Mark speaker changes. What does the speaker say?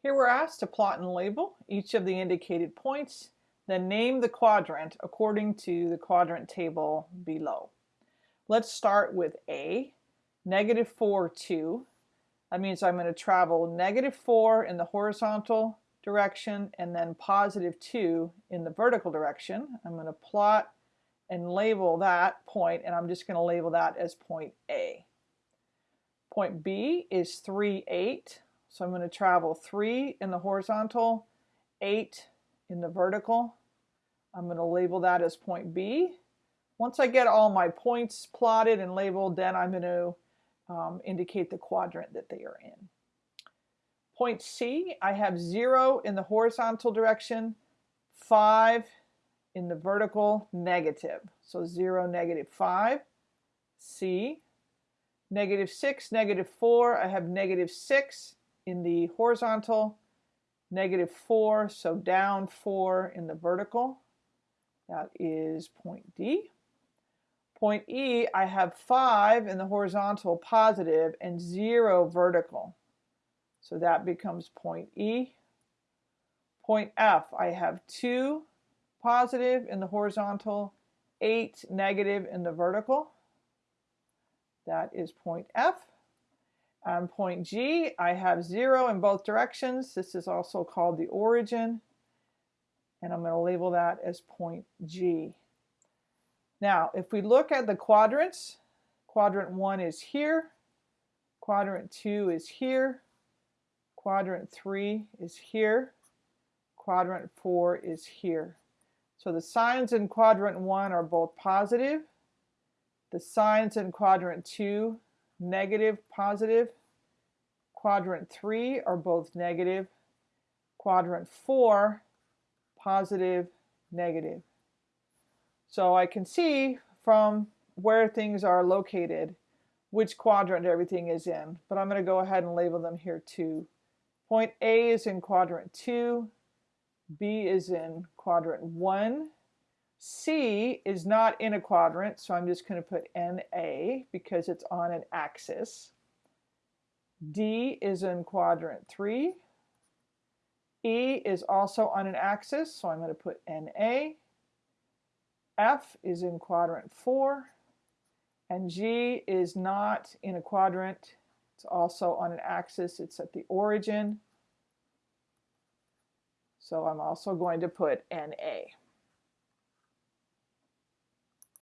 Speaker 1: Here we're asked to plot and label each of the indicated points, then name the quadrant according to the quadrant table below. Let's start with A, negative 4, 2. That means I'm going to travel negative 4 in the horizontal direction and then positive 2 in the vertical direction. I'm going to plot and label that point and I'm just going to label that as point A. Point B is 3, 8. So I'm going to travel 3 in the horizontal, 8 in the vertical. I'm going to label that as point B. Once I get all my points plotted and labeled, then I'm going to um, indicate the quadrant that they are in. Point C, I have 0 in the horizontal direction, 5 in the vertical, negative. So 0, negative 5. C, negative 6, negative 4, I have negative 6 in the horizontal, negative 4, so down 4 in the vertical. That is point D. Point E, I have 5 in the horizontal positive and 0 vertical. So that becomes point E. Point F, I have 2 positive in the horizontal, 8 negative in the vertical. That is point F. On point G, I have 0 in both directions. This is also called the origin. And I'm going to label that as point G. Now, if we look at the quadrants, quadrant 1 is here, quadrant 2 is here, quadrant 3 is here, quadrant 4 is here. So the signs in quadrant 1 are both positive. The signs in quadrant 2 negative, positive. Quadrant 3 are both negative. Quadrant 4, positive, negative. So I can see from where things are located which quadrant everything is in. But I'm going to go ahead and label them here too. Point A is in quadrant 2. B is in quadrant 1. C is not in a quadrant, so I'm just going to put NA because it's on an axis. D is in quadrant 3. E is also on an axis, so I'm going to put NA. F is in quadrant 4. And G is not in a quadrant. It's also on an axis. It's at the origin. So I'm also going to put NA.